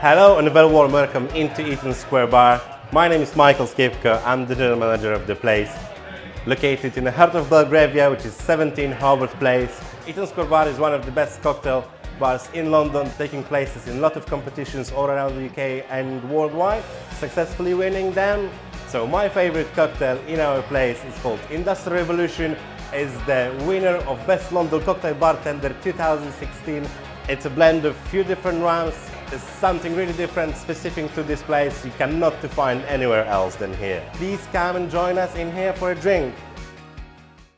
Hello and a very warm welcome into Eaton Square Bar. My name is Michael Skipka. I'm the general manager of the place. Located in the heart of Belgravia, which is 17 Hobart Place. Eaton Square Bar is one of the best cocktail bars in London, taking places in a lot of competitions all around the UK and worldwide, successfully winning them. So my favorite cocktail in our place is called Industrial Revolution. is the winner of Best London Cocktail Bartender 2016. It's a blend of few different rums. It's something really different, specific to this place. You cannot find anywhere else than here. Please come and join us in here for a drink.